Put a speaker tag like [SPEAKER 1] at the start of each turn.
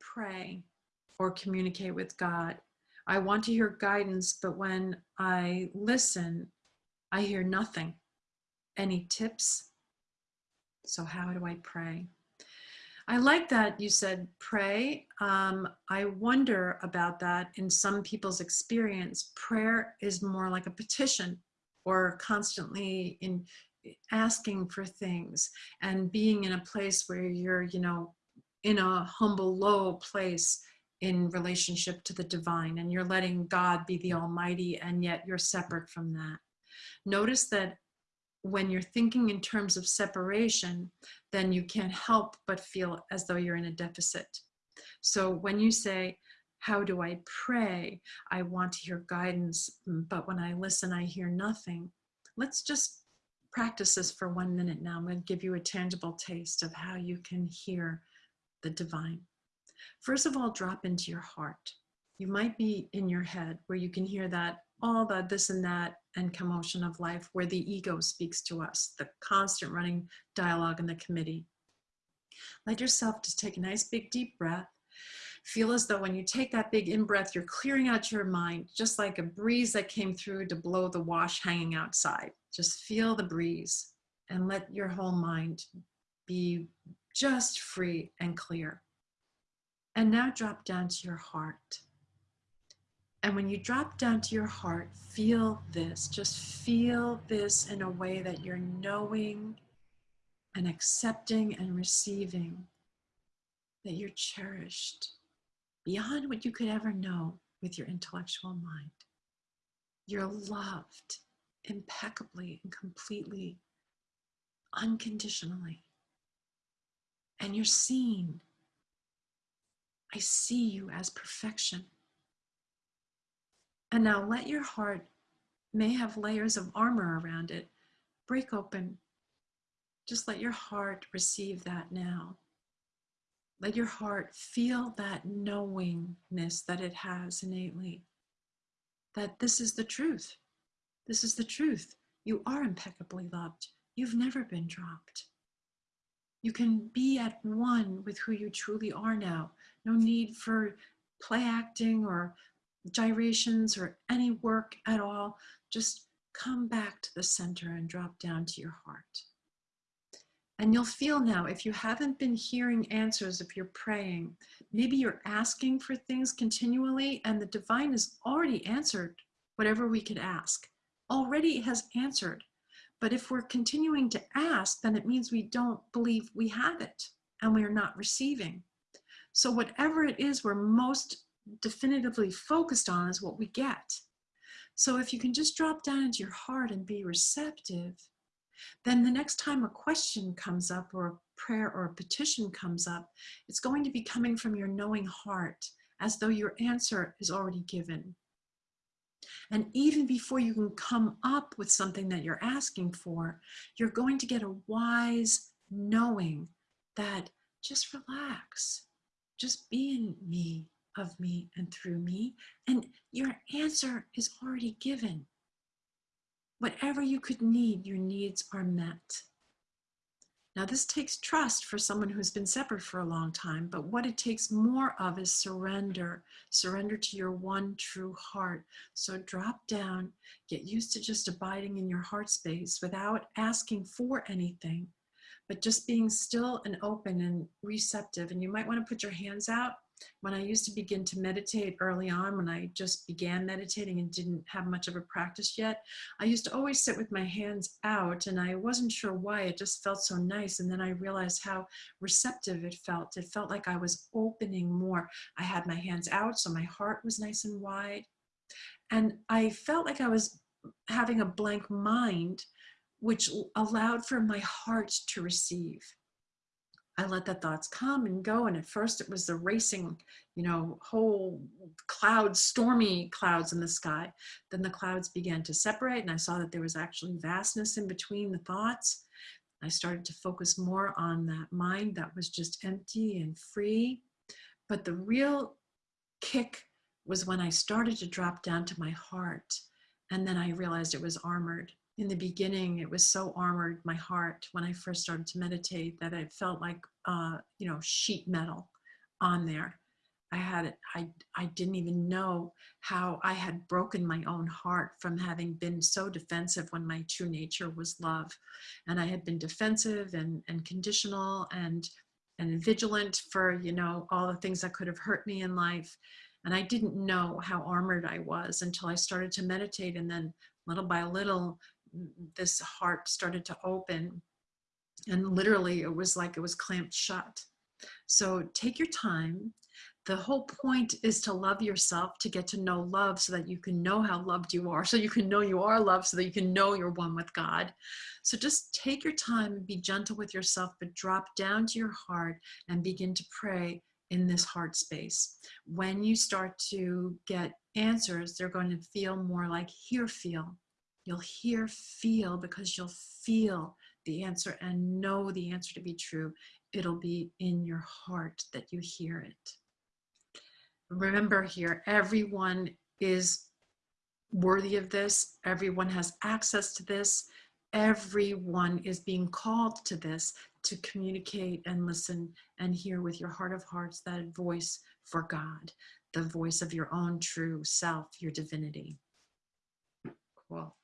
[SPEAKER 1] pray or communicate with God. I want to hear guidance, but when I listen, I hear nothing. Any tips? So, how do I pray? I like that you said pray. Um, I wonder about that in some people's experience. Prayer is more like a petition or constantly in asking for things and being in a place where you're, you know, in a humble, low place in relationship to the divine and you're letting God be the Almighty and yet you're separate from that. Notice that when you're thinking in terms of separation, then you can't help but feel as though you're in a deficit. So when you say, how do I pray? I want to hear guidance, mm, but when I listen, I hear nothing. Let's just practice this for one minute now. I'm going to give you a tangible taste of how you can hear the divine. First of all, drop into your heart. You might be in your head where you can hear that all the this and that and commotion of life where the ego speaks to us, the constant running dialogue in the committee. Let yourself just take a nice big deep breath. Feel as though when you take that big in breath, you're clearing out your mind, just like a breeze that came through to blow the wash hanging outside. Just feel the breeze and let your whole mind be just free and clear. And now drop down to your heart. And when you drop down to your heart, feel this. Just feel this in a way that you're knowing and accepting and receiving that you're cherished beyond what you could ever know with your intellectual mind. You're loved impeccably and completely, unconditionally. And you're seen. I see you as perfection. And now let your heart may have layers of armor around it. Break open. Just let your heart receive that now. Let your heart feel that knowingness that it has innately. That this is the truth. This is the truth. You are impeccably loved. You've never been dropped. You can be at one with who you truly are now. No need for play acting or gyrations or any work at all, just come back to the center and drop down to your heart. And you'll feel now, if you haven't been hearing answers, if you're praying, maybe you're asking for things continually and the divine has already answered whatever we could ask, already has answered. But if we're continuing to ask, then it means we don't believe we have it and we are not receiving. So whatever it is we're most definitively focused on is what we get. So if you can just drop down into your heart and be receptive, then the next time a question comes up or a prayer or a petition comes up, it's going to be coming from your knowing heart as though your answer is already given. And even before you can come up with something that you're asking for, you're going to get a wise knowing that just relax, just be in me, of me and through me, and your answer is already given. Whatever you could need, your needs are met. Now, this takes trust for someone who's been separate for a long time, but what it takes more of is surrender. Surrender to your one true heart. So drop down, get used to just abiding in your heart space without asking for anything, but just being still and open and receptive. And you might want to put your hands out when I used to begin to meditate early on, when I just began meditating and didn't have much of a practice yet, I used to always sit with my hands out and I wasn't sure why. It just felt so nice. And then I realized how receptive it felt. It felt like I was opening more. I had my hands out, so my heart was nice and wide. And I felt like I was having a blank mind, which allowed for my heart to receive. I let the thoughts come and go. And at first it was the racing, you know, whole clouds, stormy clouds in the sky. Then the clouds began to separate and I saw that there was actually vastness in between the thoughts. I started to focus more on that mind that was just empty and free. But the real kick was when I started to drop down to my heart. And then I realized it was armored in the beginning, it was so armored, my heart, when I first started to meditate, that it felt like, uh, you know, sheet metal on there. I had it. I, I didn't even know how I had broken my own heart from having been so defensive when my true nature was love. And I had been defensive and, and conditional and, and vigilant for, you know, all the things that could have hurt me in life. And I didn't know how armored I was until I started to meditate. And then little by little, this heart started to open. And literally, it was like it was clamped shut. So take your time. The whole point is to love yourself, to get to know love so that you can know how loved you are, so you can know you are loved, so that you can know you're one with God. So just take your time and be gentle with yourself, but drop down to your heart and begin to pray in this heart space. When you start to get answers, they're going to feel more like hear, feel. You'll hear, feel, because you'll feel the answer and know the answer to be true. It'll be in your heart that you hear it. Remember here, everyone is worthy of this. Everyone has access to this. Everyone is being called to this to communicate and listen and hear with your heart of hearts that voice for God, the voice of your own true self, your divinity. Cool.